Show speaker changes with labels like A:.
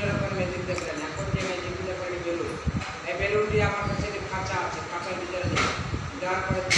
A: বিভিন্ন রকম ম্যাজিক দেখলেন এখন যে ম্যাজিকগুলো করেন বেলুন এই বেলুনটি আমার কাছে কাঁচা আছে কাঁচা ভিতরে দেওয়ার পরে